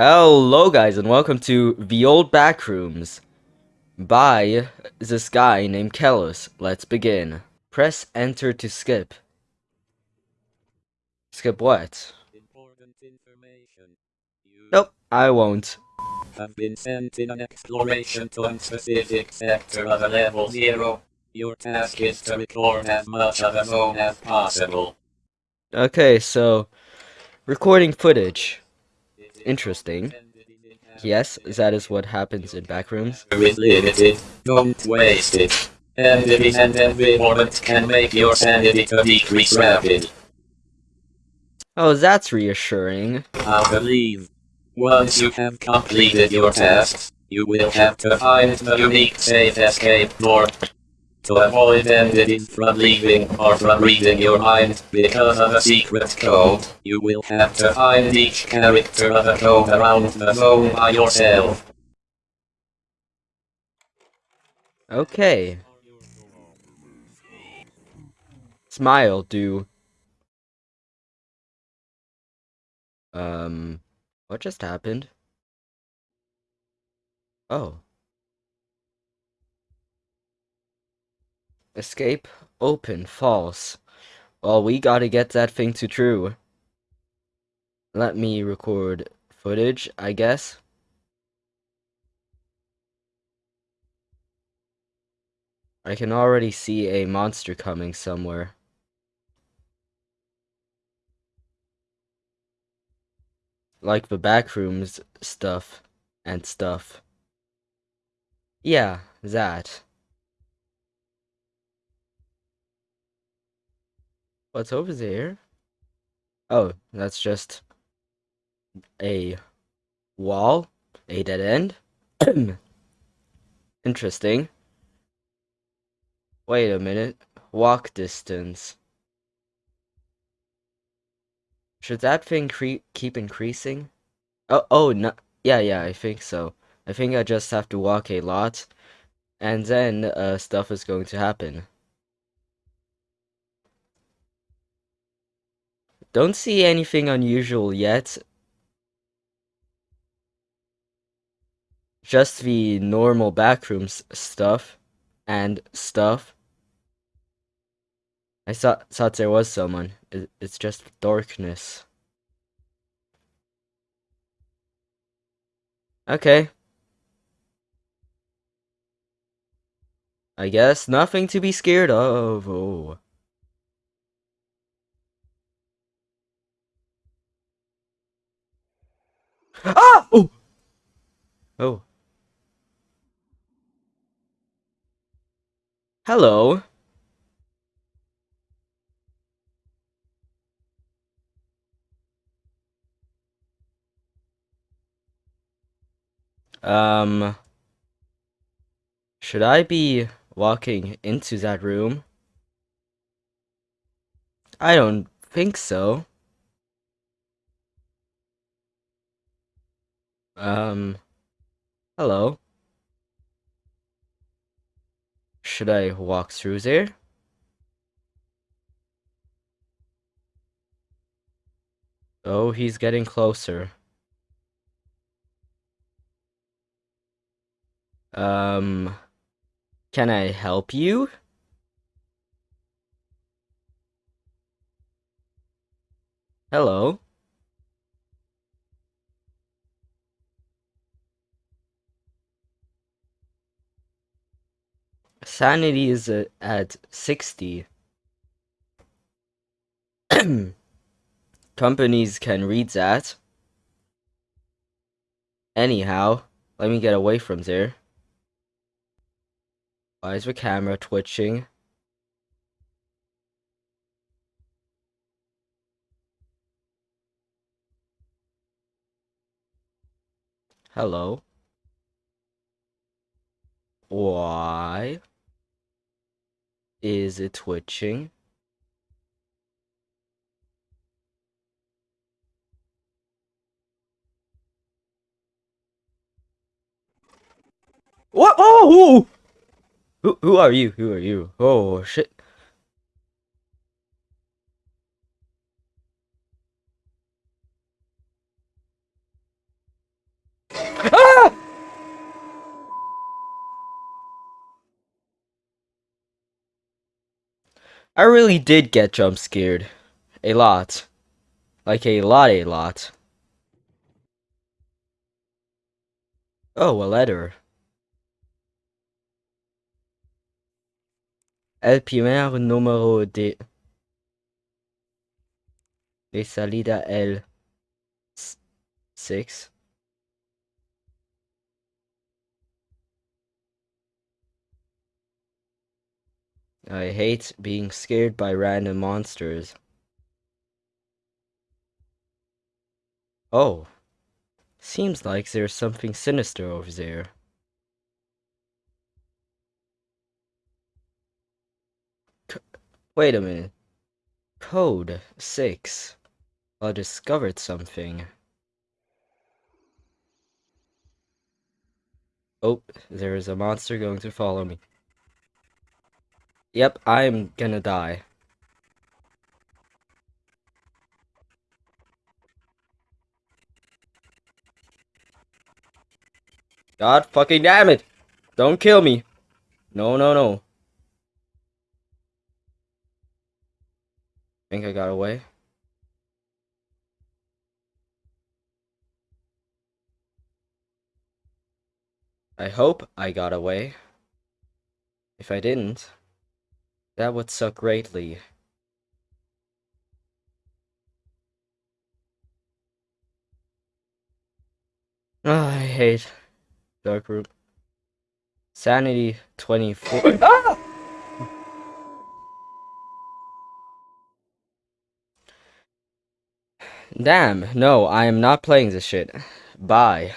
Hello guys and welcome to The Old Backrooms by this guy named Kellis. Let's begin. Press enter to skip. Skip what? Important information. Nope, I won't. have been sent in an exploration to a specific sector of a level zero. Your task is to record as much of the zone as possible. Okay, so recording footage. Interesting. Yes, that is what happens in backrooms. Is limited. Don't waste it. Enemies and environment can make your sanity to decrease rapid. Oh, that's reassuring. I believe. Once you have completed your tasks, you will have to find the unique safe escape door. To avoid entities from leaving or from reading your mind because of a secret code, you will have to find each character of the code around the zone by yourself. Okay. Smile, do. Um, what just happened? Oh. Escape, open, false. Well, we gotta get that thing to true. Let me record footage, I guess. I can already see a monster coming somewhere. Like the backrooms stuff and stuff. Yeah, that. What's over there? Oh, that's just a wall, a dead end. Interesting. Wait a minute. Walk distance. Should that thing keep increasing? Oh, oh, no. Yeah, yeah, I think so. I think I just have to walk a lot, and then uh, stuff is going to happen. Don't see anything unusual yet. Just the normal backrooms stuff and stuff. I thought thought there was someone. It, it's just darkness. Okay. I guess nothing to be scared of. Oh. Ah! Oh. Oh. Hello. Um, should I be walking into that room? I don't think so. Um, hello. Should I walk through there? Oh, he's getting closer. Um, can I help you? Hello? Sanity is uh, at 60. Companies can read that. Anyhow, let me get away from there. Why is the camera twitching? Hello? Why is it twitching? What? Oh! Who, who are you? Who are you? Oh, shit. I really did get jump scared. A lot. Like a lot, a lot. Oh, a letter. El primer número de... De salida el... Six. I hate being scared by random monsters. Oh. Seems like there's something sinister over there. C Wait a minute. Code 6. I discovered something. Oh, there is a monster going to follow me. Yep, I'm gonna die. God fucking damn it! Don't kill me! No, no, no. Think I got away? I hope I got away. If I didn't, that would suck greatly. Oh, I hate dark room. Sanity 24. ah! Damn, no, I am not playing this shit. Bye.